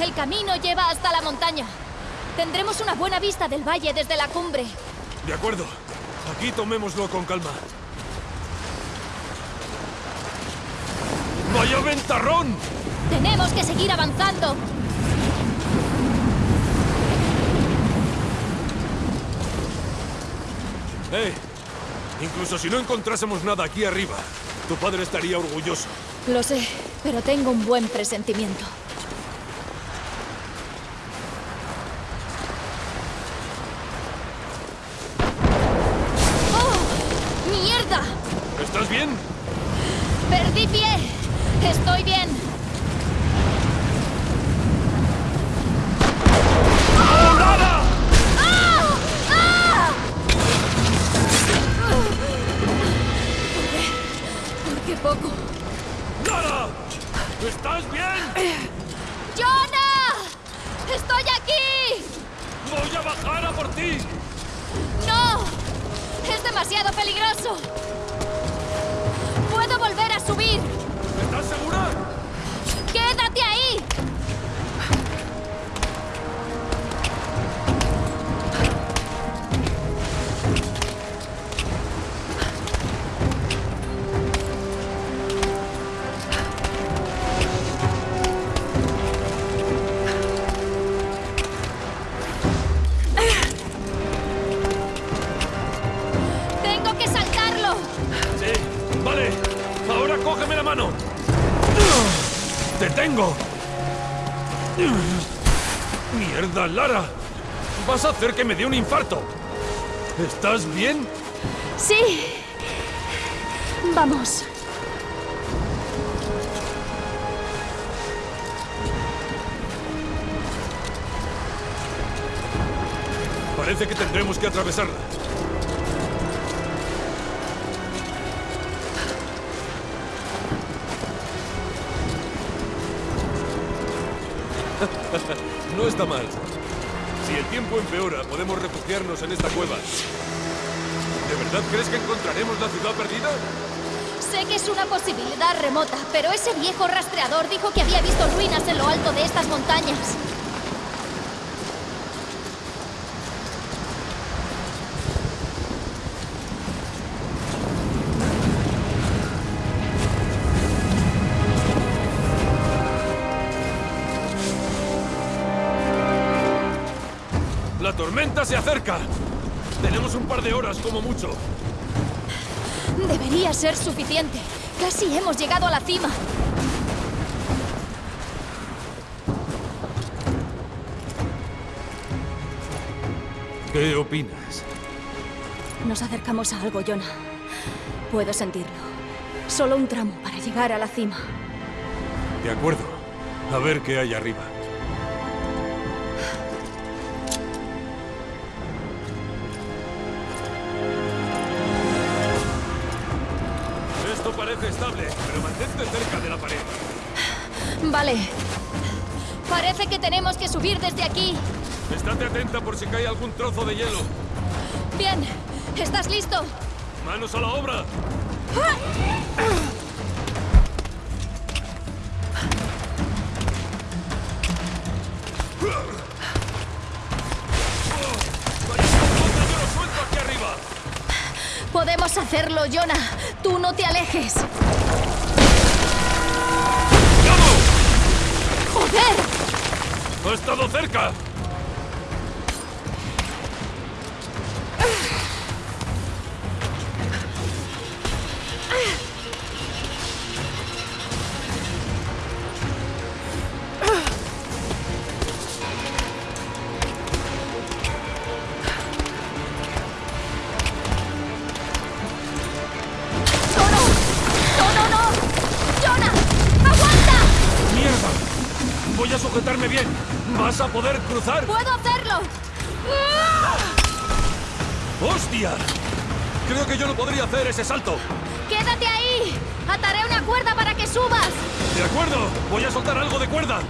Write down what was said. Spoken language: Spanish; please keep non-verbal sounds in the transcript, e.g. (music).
El camino lleva hasta la montaña. Tendremos una buena vista del valle desde la cumbre. De acuerdo. Aquí tomémoslo con calma. ¡Vaya ventarrón! Tenemos que seguir avanzando. ¡Eh! Incluso si no encontrásemos nada aquí arriba, tu padre estaría orgulloso. Lo sé, pero tengo un buen presentimiento. ¿Estás bien? ¡Perdí pie! Estoy bien. ¡Nada! ¡Ah! ¡Ah! ¿Por qué poco? ¡Nada! ¿Estás bien? ¡Jonah! ¡Estoy aquí! ¡Voy a bajar a por ti! ¡No! ¡Es demasiado peligroso! ¡Puedo volver a subir! ¡Te tengo! ¡Mierda, Lara! Vas a hacer que me dé un infarto. ¿Estás bien? Sí. Vamos. Parece que tendremos que atravesarla. (laughs) no está mal. Si el tiempo empeora, podemos refugiarnos en esta cueva. ¿De verdad crees que encontraremos la ciudad perdida? Sé que es una posibilidad remota, pero ese viejo rastreador dijo que había visto ruinas en lo alto de estas montañas. ¡La tormenta se acerca! Tenemos un par de horas como mucho. Debería ser suficiente. Casi hemos llegado a la cima. ¿Qué opinas? Nos acercamos a algo, Jonah. Puedo sentirlo. Solo un tramo para llegar a la cima. De acuerdo. A ver qué hay arriba. Parece estable, pero mantente cerca de la pared. Vale. Parece que tenemos que subir desde aquí. Estate atenta por si cae algún trozo de hielo. Bien. ¿Estás listo? ¡Manos a la obra! ¡Parece Podemos hacerlo, Jonah. Tú no te alejes. ¡Joder! ¡Ha estado cerca! Voy a sujetarme bien. ¿Vas a poder cruzar? ¡Puedo hacerlo! ¡Hostia! Creo que yo no podría hacer ese salto. ¡Quédate ahí! ¡Ataré una cuerda para que subas! De acuerdo, voy a soltar algo de cuerda.